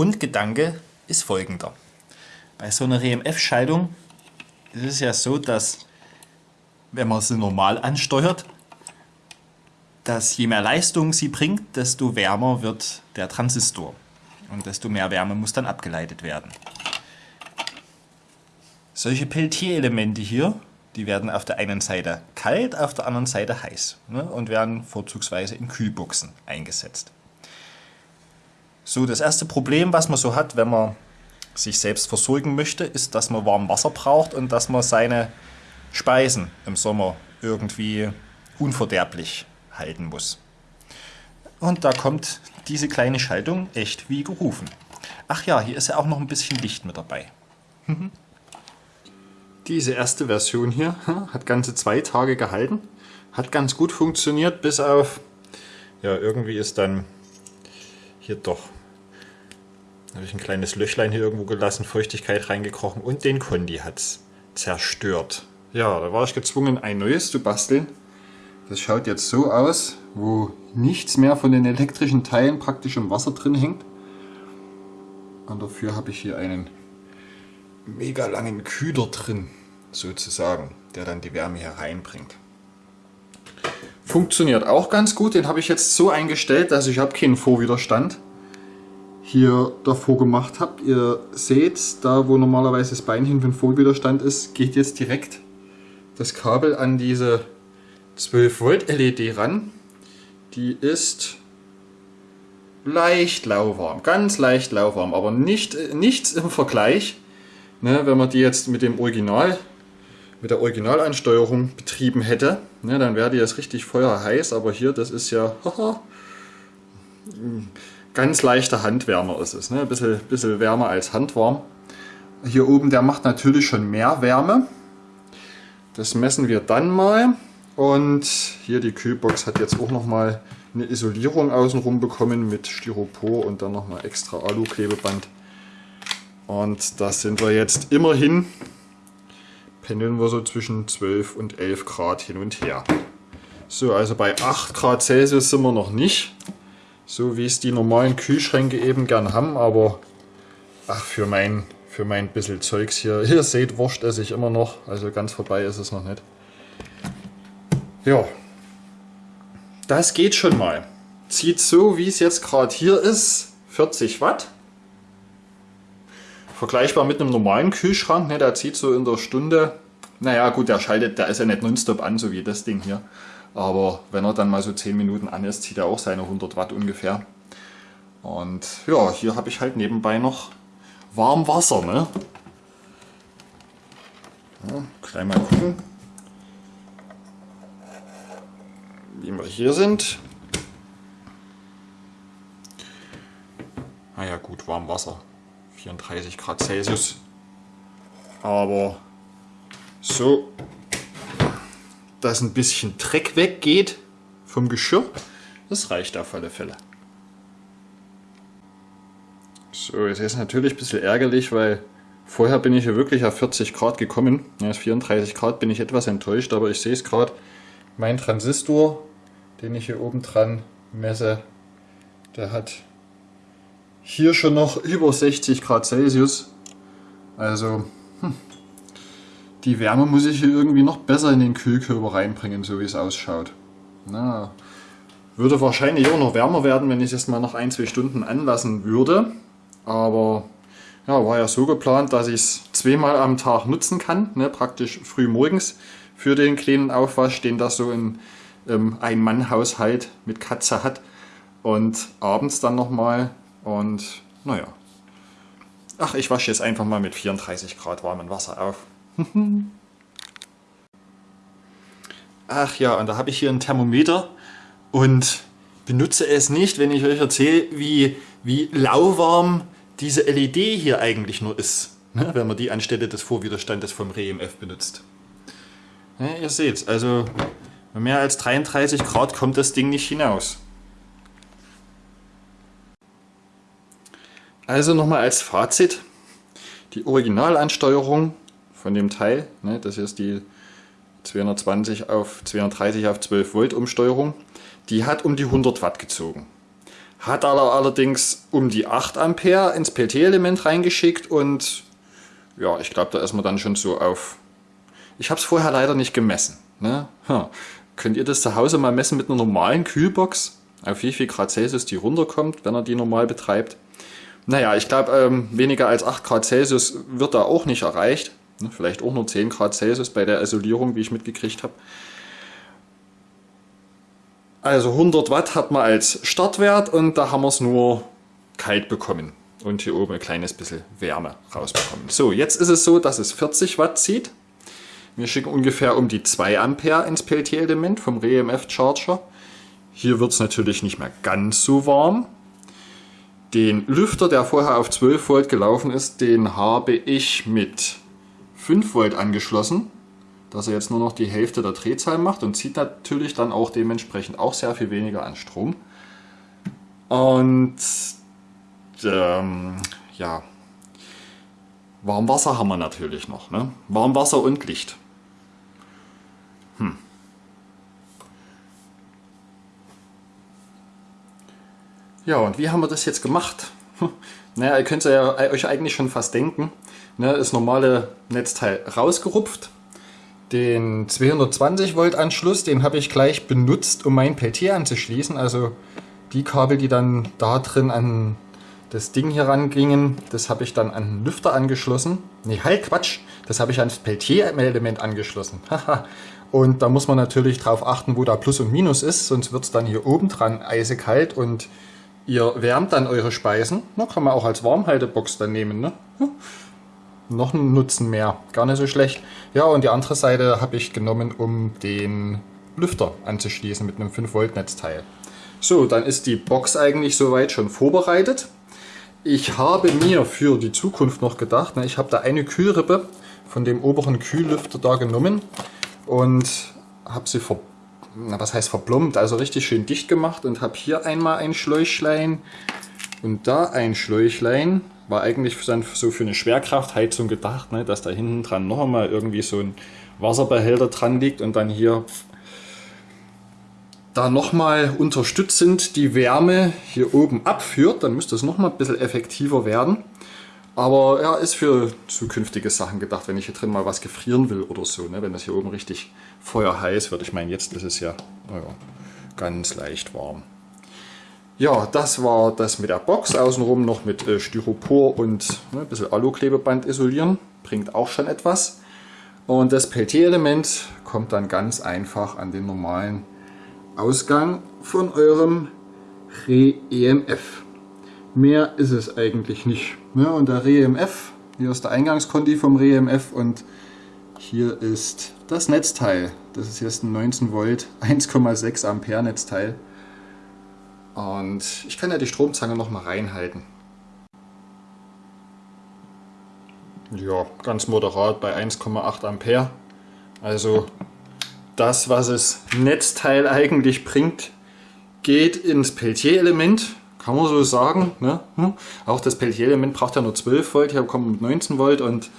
Grundgedanke ist folgender. Bei so einer EMF-Schaltung ist es ja so, dass wenn man sie normal ansteuert, dass je mehr Leistung sie bringt, desto wärmer wird der Transistor und desto mehr Wärme muss dann abgeleitet werden. Solche Peltier-Elemente hier, die werden auf der einen Seite kalt, auf der anderen Seite heiß ne, und werden vorzugsweise in Kühlboxen eingesetzt. So, das erste Problem, was man so hat, wenn man sich selbst versorgen möchte, ist, dass man warm Wasser braucht und dass man seine Speisen im Sommer irgendwie unverderblich halten muss. Und da kommt diese kleine Schaltung echt wie gerufen. Ach ja, hier ist ja auch noch ein bisschen Licht mit dabei. Diese erste Version hier hat ganze zwei Tage gehalten. Hat ganz gut funktioniert, bis auf... Ja, irgendwie ist dann hier doch... habe ich ein kleines Löchlein hier irgendwo gelassen, Feuchtigkeit reingekrochen und den Kondi hat es zerstört. Ja, da war ich gezwungen, ein neues zu basteln. Das schaut jetzt so aus, wo nichts mehr von den elektrischen Teilen praktisch im Wasser drin hängt. Und dafür habe ich hier einen mega langen Kühler drin, sozusagen, der dann die Wärme hereinbringt. Funktioniert auch ganz gut, den habe ich jetzt so eingestellt, dass ich habe keinen Vorwiderstand hier davor gemacht habe. Ihr seht, da wo normalerweise das Beinchen für den Vorwiderstand ist, geht jetzt direkt das Kabel an diese 12 Volt LED ran. Die ist leicht lauwarm, ganz leicht lauwarm, aber nicht, nichts im Vergleich, ne, wenn man die jetzt mit dem Original, mit der Originalansteuerung betrieben hätte, ne, dann wäre die jetzt richtig feuerheiß, aber hier, das ist ja haha, ganz leichter Handwärmer ist es, ne, ein bisschen, bisschen wärmer als handwarm. Hier oben, der macht natürlich schon mehr Wärme, das messen wir dann mal. Und hier die Kühlbox hat jetzt auch nochmal eine Isolierung außenrum bekommen mit Styropor und dann nochmal extra Alu-Klebeband. Und da sind wir jetzt immerhin, pendeln wir so zwischen 12 und 11 Grad hin und her. So, also bei 8 Grad Celsius sind wir noch nicht. So wie es die normalen Kühlschränke eben gern haben, aber ach, für mein für mein bisschen Zeugs hier. Ihr seht, Wurst esse ich immer noch, also ganz vorbei ist es noch nicht. Ja, das geht schon mal. Zieht so, wie es jetzt gerade hier ist, 40 Watt. Vergleichbar mit einem normalen Kühlschrank, ne, der zieht so in der Stunde, naja gut, der schaltet, der ist ja nicht nonstop an, so wie das Ding hier. Aber wenn er dann mal so 10 Minuten an ist, zieht er auch seine 100 Watt ungefähr. Und ja, hier habe ich halt nebenbei noch warm Wasser. Ne? Ja, gleich mal gucken, wie wir hier sind. Naja gut, warm Wasser. 34 Grad Celsius. Aber so, dass ein bisschen Dreck weggeht vom Geschirr, das reicht auf alle Fälle. So, jetzt ist natürlich ein bisschen ärgerlich, weil vorher bin ich ja wirklich auf 40 Grad gekommen. Jetzt 34 Grad bin ich etwas enttäuscht, aber ich sehe es gerade. Mein Transistor, den ich hier oben dran messe, der hat hier schon noch über 60 Grad Celsius. Also die Wärme muss ich hier irgendwie noch besser in den Kühlkörper reinbringen, so wie es ausschaut. Na, würde wahrscheinlich auch noch wärmer werden, wenn ich es mal noch ein, zwei Stunden anlassen würde. Aber ja, war ja so geplant, dass ich es zweimal am Tag nutzen kann, ne, praktisch früh morgens für den kleinen Aufwasch, den das so in ähm, ein Mann-Haushalt mit Katze hat und abends dann nochmal und naja. Ach, ich wasche jetzt einfach mal mit 34 Grad warmem Wasser auf. Ach ja, und da habe ich hier ein Thermometer und benutze es nicht, wenn ich euch erzähle, wie, wie lauwarm diese LED hier eigentlich nur ist, ne, wenn man die anstelle des Vorwiderstandes vom REMF benutzt. Ja, ihr seht, also mehr als 33 Grad kommt das Ding nicht hinaus. Also nochmal als Fazit, die Originalansteuerung von dem Teil, ne, das ist die 220 auf 230 auf 12 Volt Umsteuerung, die hat um die 100 Watt gezogen. hat er allerdings um die 8 Ampere ins Peltier-Element reingeschickt und ja, ich glaube, da ist man dann schon so auf... Ich habe es vorher leider nicht gemessen. Ne? Hm. Könnt ihr das zu Hause mal messen mit einer normalen Kühlbox? Auf wie viel Grad Celsius die runterkommt, wenn er die normal betreibt? Naja, ich glaube, ähm, weniger als 8 Grad Celsius wird da auch nicht erreicht. Ne? Vielleicht auch nur 10 Grad Celsius bei der Isolierung, wie ich mitgekriegt habe. Also 100 Watt hat man als Startwert und da haben wir es nur kalt bekommen und hier oben ein kleines bisschen Wärme rausbekommen. So, jetzt ist es so, dass es 40 Watt zieht. Wir schicken ungefähr um die 2 Ampere ins Peltier-Element vom REMF Charger. Hier wird es natürlich nicht mehr ganz so warm. Den Lüfter, der vorher auf 12 Volt gelaufen ist, den habe ich mit 5 Volt angeschlossen dass er jetzt nur noch die Hälfte der Drehzahl macht und zieht natürlich dann auch dementsprechend auch sehr viel weniger an Strom. Und ähm, ja, Warmwasser haben wir natürlich noch. Ne? Warmwasser und Licht. Hm. Ja, und wie haben wir das jetzt gemacht? Naja, ihr könnt ja euch eigentlich schon fast denken. Ne, das normale Netzteil rausgerupft, den 220 Volt Anschluss, den habe ich gleich benutzt, um mein Peltier anzuschließen. Also die Kabel, die dann da drin an das Ding hier rangingen, das habe ich dann an den Lüfter angeschlossen. Nee, halt Quatsch, das habe ich ans Peltier-Element angeschlossen. und da muss man natürlich drauf achten, wo da Plus und Minus ist, sonst wird es dann hier oben dran eisekalt und ihr wärmt dann eure Speisen. Na, kann man auch als Warmhaltebox dann nehmen. Ne? Noch einen Nutzen mehr. Gar nicht so schlecht. Ja, und die andere Seite habe ich genommen, um den Lüfter anzuschließen mit einem 5 Volt Netzteil. So, dann ist die Box eigentlich soweit schon vorbereitet. Ich habe mir für die Zukunft noch gedacht, ne, ich habe da eine Kühlrippe von dem oberen Kühllüfter da genommen und habe sie ver, was heißt verplombt, also richtig schön dicht gemacht und habe hier einmal ein Schläuchlein und da ein Schläuchlein war eigentlich dann so für eine Schwerkraftheizung gedacht, ne, dass da hinten dran noch einmal irgendwie so ein Wasserbehälter dran liegt und dann hier da nochmal unterstützend die Wärme hier oben abführt. Dann müsste es nochmal ein bisschen effektiver werden. Aber er ja, ist für zukünftige Sachen gedacht, wenn ich hier drin mal was gefrieren will oder so. Ne? Wenn das hier oben richtig feuerheiß wird. Ich meine, jetzt ist es ja, ja ganz leicht warm. Ja, das war das mit der Box. Außenrum noch mit äh, Styropor und ne, ein bisschen Aluklebeband isolieren. Bringt auch schon etwas. Und das Peltier-Element kommt dann ganz einfach an den normalen Ausgang von eurem Re-EMF. Mehr ist es eigentlich nicht. Ne? Und der Re-EMF, hier ist der Eingangskonti vom Re-EMF und hier ist das Netzteil. Das ist jetzt ein 19 Volt 1,6 Ampere Netzteil. Und ich kann ja die Stromzange noch mal reinhalten. Ja, ganz moderat bei 1,8 Ampere. Also das, was das Netzteil eigentlich bringt, geht ins Peltier-Element, kann man so sagen. Ne? Hm? Auch das Peltier-Element braucht ja nur 12 Volt, hier kommen mit 19 Volt und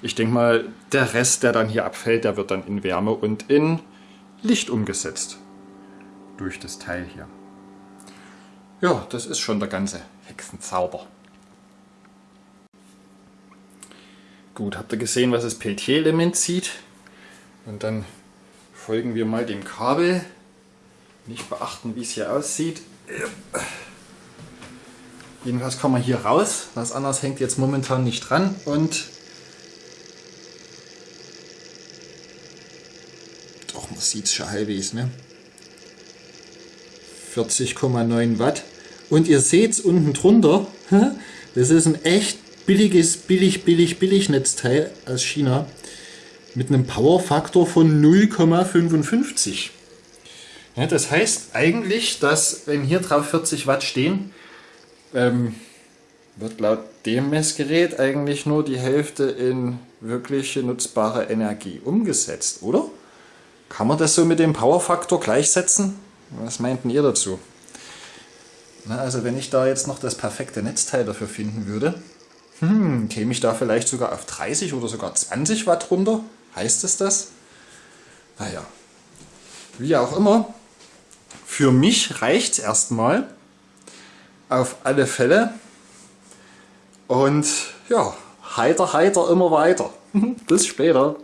ich denke mal, der Rest, der dann hier abfällt, der wird dann in Wärme und in Licht umgesetzt. Durch das Teil hier. Ja, das ist schon der ganze Hexenzauber. Gut, habt ihr gesehen, was das Peltier-Element zieht? Und dann folgen wir mal dem Kabel. Nicht beachten, wie es hier aussieht. Jedenfalls kommen wir hier raus. Was anderes hängt jetzt momentan nicht dran. Und doch, man sieht es schon halbwegs, ne? 40,9 Watt. Und ihr seht es unten drunter, das ist ein echt billiges, billig, billig, billig Netzteil aus China mit einem Powerfaktor von 0,55. Ja, das heißt eigentlich, dass wenn hier drauf 40 Watt stehen, ähm, wird laut dem Messgerät eigentlich nur die Hälfte in wirkliche nutzbare Energie umgesetzt, oder? Kann man das so mit dem Powerfaktor gleichsetzen? Was meinten ihr dazu? Na, also wenn ich da jetzt noch das perfekte Netzteil dafür finden würde, hm, käme ich da vielleicht sogar auf 30 oder sogar 20 Watt runter? Heißt es das? Naja, wie auch immer, für mich reicht es erstmal. auf alle Fälle. Und ja, heiter, heiter immer weiter. Bis später.